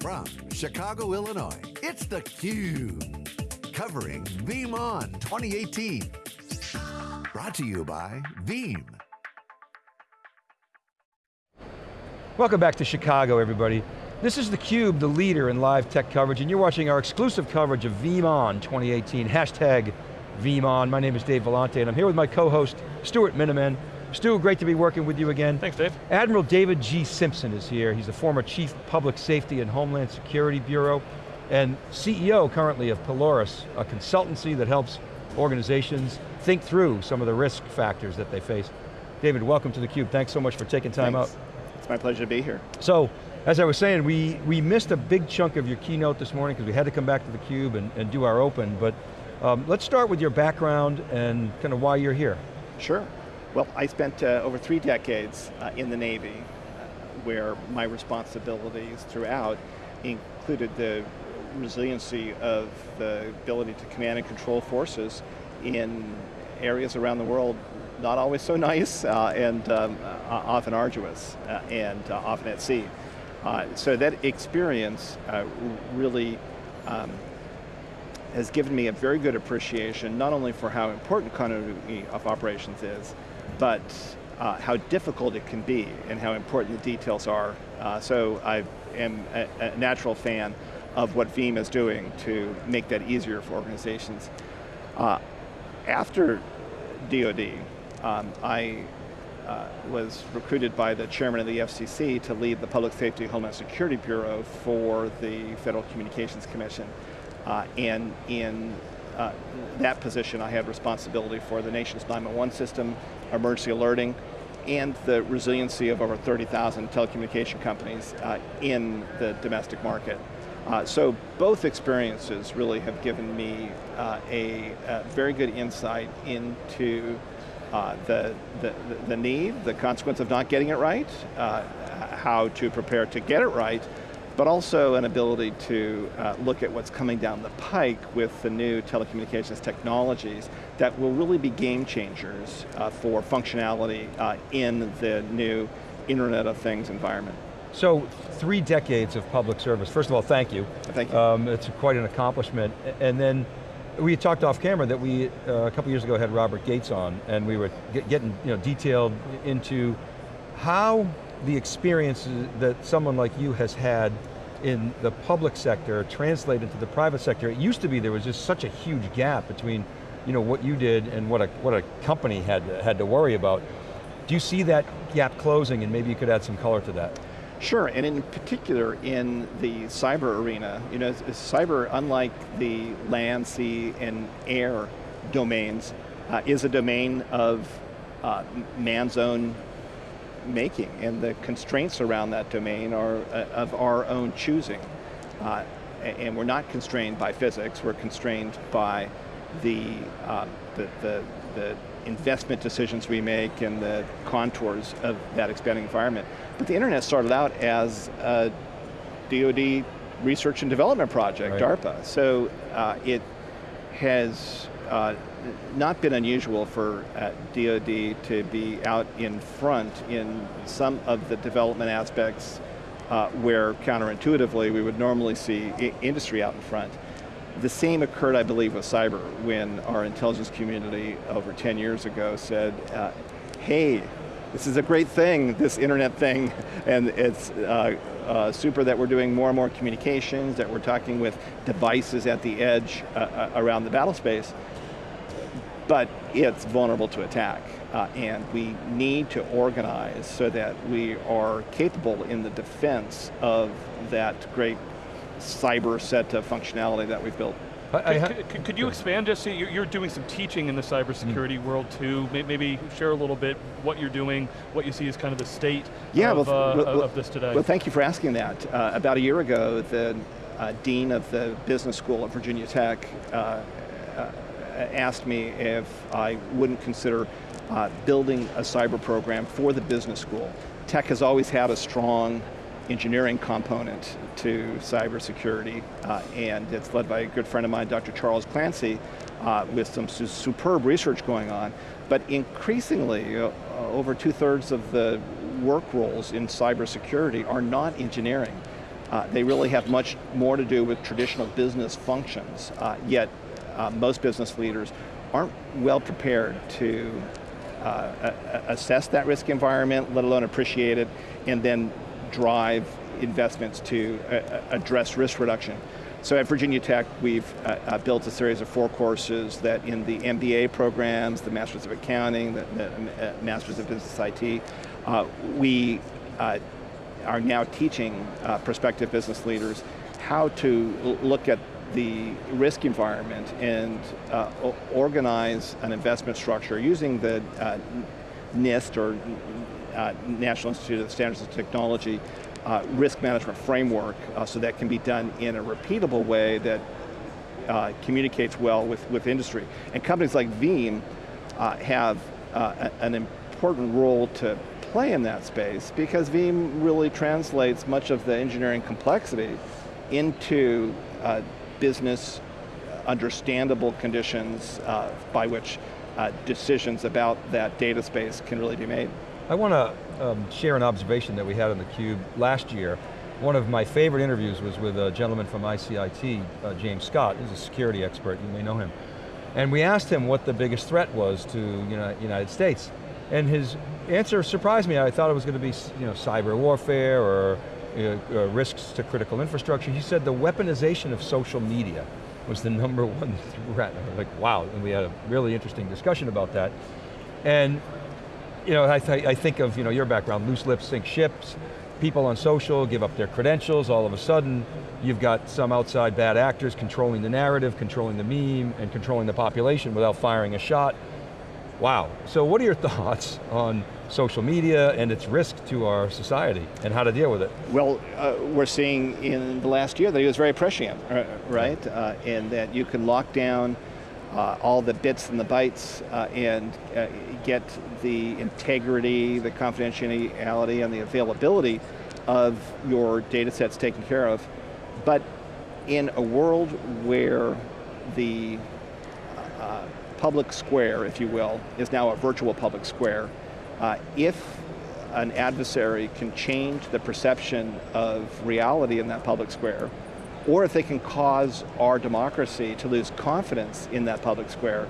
From Chicago, Illinois, it's theCUBE. Covering VeeamON 2018. Brought to you by Veeam. Welcome back to Chicago, everybody. This is theCUBE, the leader in live tech coverage, and you're watching our exclusive coverage of VeeamON 2018, hashtag VeeamON. My name is Dave Vellante, and I'm here with my co-host, Stuart Miniman. Stu, great to be working with you again. Thanks, Dave. Admiral David G. Simpson is here. He's the former Chief Public Safety and Homeland Security Bureau, and CEO currently of Polaris, a consultancy that helps organizations think through some of the risk factors that they face. David, welcome to theCUBE. Thanks so much for taking time Thanks. out. It's my pleasure to be here. So, as I was saying, we, we missed a big chunk of your keynote this morning because we had to come back to theCUBE and, and do our open, but um, let's start with your background and kind of why you're here. Sure. Well, I spent uh, over three decades uh, in the Navy, uh, where my responsibilities throughout included the resiliency of the ability to command and control forces in areas around the world not always so nice uh, and um, uh, often arduous uh, and often at sea. So that experience really um, has given me a very good appreciation, not only for how important continuity of operations is, but uh, how difficult it can be and how important the details are. Uh, so I am a, a, natural fan of what Veeam is doing to make that easier for organizations. Uh, after DoD, um, I uh, was recruited by the chairman of the FCC to lead the Public Safety Homeland Security Bureau for the Federal Communications Commission. Uh, and in uh, that position, I had responsibility for the nation's 911 system, emergency alerting, and the resiliency of over 30,000 telecommunication companies uh, in the domestic market. Uh, so both experiences really have given me uh, a, a, very good insight into uh, the, the, the need, the consequence of not getting it right, uh, how to prepare to get it right, but also an ability to uh, look at what's coming down the pike with the new telecommunications technologies that will really be game changers uh, for functionality uh, in the new Internet of Things environment. So, three decades of public service. First of all, thank you. Thank you. Um, it's quite an accomplishment. And then, we talked off camera that we, uh, a couple years ago, had Robert Gates on, and we were get, getting you know, detailed into how the experiences that someone like you has had in the public sector translate into the private sector. It used to be there was just such a huge gap between you know, what you did and what a, what a company had, had to worry about. Do you see that gap closing and maybe you could add some color to that? Sure, and in particular in the cyber arena, you know, cyber, unlike the land, sea, and air domains, uh, is a domain of uh, man's own making, and the constraints around that domain are uh, of our own choosing. Uh, and we're not constrained by physics, we're constrained by the, uh, the, the, the investment decisions we make and the contours of that expanding environment. But the internet started out as a DoD research and development project, right. DARPA. So uh, it has uh, not been unusual for uh, DoD to be out in front in some of the development aspects uh, where counterintuitively we would normally see industry out in front. The same occurred, I believe, with cyber when our intelligence community over 10 years ago said, uh, hey, this is a great thing, this internet thing, and it's uh, uh, super that we're doing more and more communications, that we're talking with devices at the edge uh, uh around the battle space but it's vulnerable to attack. Uh, and we need to organize so that we are capable in the defense of that great cyber set of functionality that we've built. I, could, could, could, you expand just, you're doing some teaching in the cybersecurity mm. world too, maybe share a little bit what you're doing, what you see as kind of the state yeah, of, well, uh, well, of this today. Well, thank you for asking that. Uh, about a year ago, the uh, Dean of the Business School at Virginia Tech uh, uh, asked me if I wouldn't consider uh, building a cyber program for the business school. Tech has always had a strong engineering component to cybersecurity, uh, and it's led by a good friend of mine, Dr. Charles Clancy, uh, with some su superb research going on. But increasingly, uh, over two thirds of the work roles in cybersecurity are not engineering. Uh, they really have much more to do with traditional business functions, uh, yet uh, most business leaders aren't well prepared to uh, assess that risk environment, let alone appreciate it, and then drive investments to uh, address risk reduction. So at Virginia Tech, we've uh, uh, built a series of four courses that in the MBA programs, the Masters of Accounting, the, the uh, Masters of Business IT, uh, we uh, are now teaching uh, prospective business leaders how to look at the risk environment and organize an investment structure using the NIST or National Institute of Standards and Technology uh, risk management framework uh, so that can be done in a repeatable way that uh, communicates well with, with industry. And companies like Veeam uh, have uh, an important role to play in that space because Veeam really translates much of the engineering complexity into uh, business understandable conditions by which decisions about that data space can really be made. I want to um, share an observation that we had on theCUBE last year. One of my favorite interviews was with a gentleman from ICIT, uh, James Scott, He's a security expert, you may know him. And we asked him what the biggest threat was to United States. And his answer surprised me. I thought it was going to be you know, cyber warfare or uh, risks to critical infrastructure. He said the weaponization of social media was the number one threat. like, wow, and we had a really interesting discussion about that. And you know, I, th I think of you know, your background, loose lips sink ships, people on social give up their credentials, all of a sudden you've got some outside bad actors controlling the narrative, controlling the meme, and controlling the population without firing a shot. Wow, so what are your thoughts on social media and its risk to our society and how to deal with it? Well, uh, we're seeing in the last year that it was very prescient, uh, right? Uh, and that you can lock down uh, all the bits and the bytes uh, and uh, get the integrity, the confidentiality, and the availability of your data sets taken care of. But in a world where the uh, public square, if you will, is now a virtual public square, uh, if an adversary can change the perception of reality in that public square, or if they can cause our democracy to lose confidence in that public square,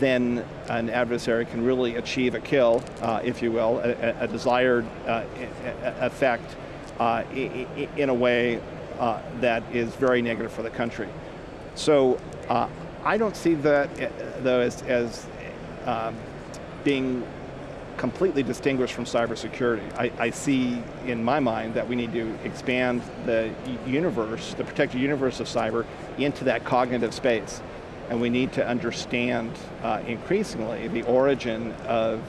then an adversary can really achieve a kill, uh, if you will, a, a desired uh, effect uh, in a way uh, that is very negative for the country. So uh, I don't see that, uh, though, as, as um, being completely distinguished from cybersecurity. I, I, see in my mind that we need to expand the universe, the protected universe of cyber, into that cognitive space. And we need to understand uh, increasingly the origin of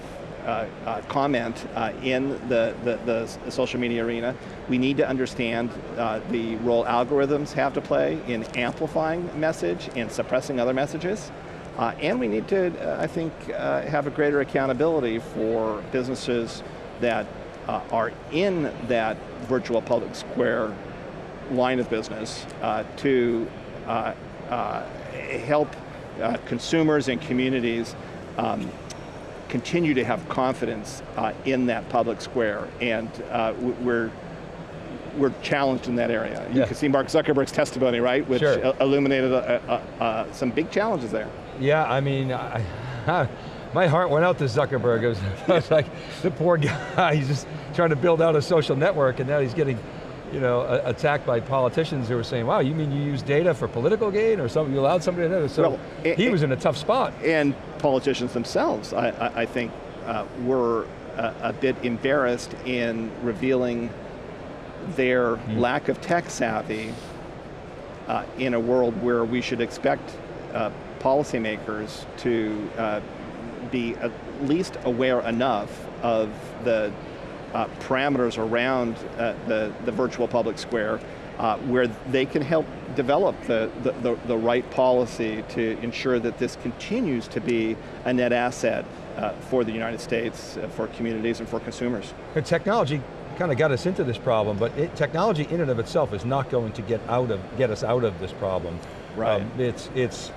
comment uh, in the, the, the, social media arena. We need to understand uh, the role algorithms have to play in amplifying message and suppressing other messages. Uh, and we need to, uh, I think, uh, have a greater accountability for businesses that uh, are in that virtual public square line of business uh, to uh, help consumers and communities um, continue to have confidence uh, in that public square. And uh, we're we're challenged in that area. You can see Mark Zuckerberg's testimony, right, which sure. illuminated some big challenges there. Yeah, I mean, I, my heart went out to Zuckerberg. It was, it was, like, the poor guy, he's just trying to build out a social network and now he's getting you know, attacked by politicians who were saying, wow, you mean you use data for political gain or something, you allowed somebody to know So well, he was in a tough spot. And politicians themselves, I, I, I think, uh, were a, a, bit embarrassed in revealing their mm. lack of tech savvy uh, in a world where we should expect uh, policymakers to uh, be at least aware enough of the uh, parameters around uh, the, the virtual public square uh, where they can help develop the, the, the, right policy to ensure that this continues to be a net asset uh, for the United States, uh, for communities and for consumers. And technology kind of got us into this problem, but it, technology in and of itself is not going to get out of get us out of this problem. Right. Um, it's it's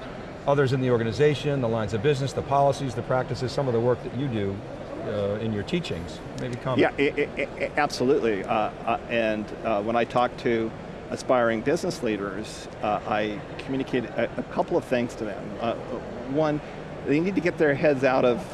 others in the organization, the lines of business, the policies, the practices, some of the work that you do uh, in your teachings. Maybe comment. Yeah, i- i- i- absolutely. Uh, uh, and uh, when I talk to aspiring business leaders, uh, I communicate a, a couple of things to them. One, they need to get their heads out of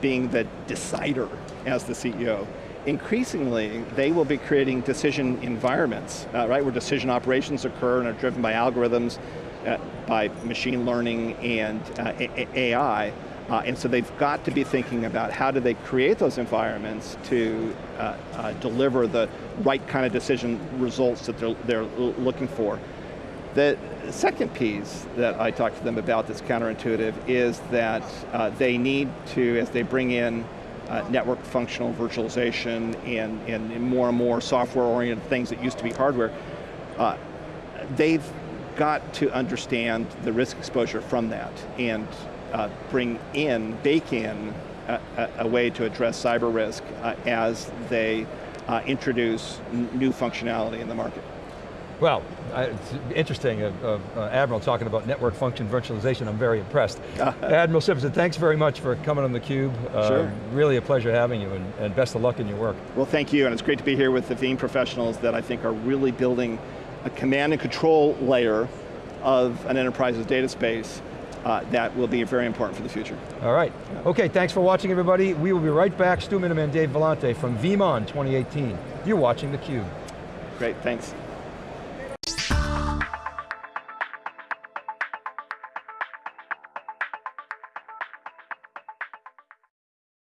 being the decider as the CEO. Increasingly, they will be creating decision environments, uh, right, where decision operations occur and are driven by algorithms, uh, by machine learning and uh, AI. Uh, and so they've got to be thinking about how do they create those environments to uh, uh, deliver the right kind of decision results that they're, they're looking for. The second piece that I talk to them about that's counterintuitive is that uh, they need to, as they bring in uh, network functional virtualization and, and more and more software-oriented things that used to be hardware, uh, they've got to understand the risk exposure from that and uh, bring in, bake in a, a, a way to address cyber risk uh, as they uh, introduce new functionality in the market. Well, it's interesting, uh, uh, uh, Admiral talking about network function virtualization, I'm very impressed. Admiral Simpson, thanks very much for coming on theCUBE. Sure. Really a pleasure having you and, and best of luck in your work. Well, thank you, and it's great to be here with the Veeam professionals that I think are really building a command and control layer of an enterprise's data space uh, that will be very important for the future. All right, okay, thanks for watching everybody. We will be right back, Stu Miniman, Dave Vellante from VeeamON 2018. You're watching theCUBE. Great, thanks.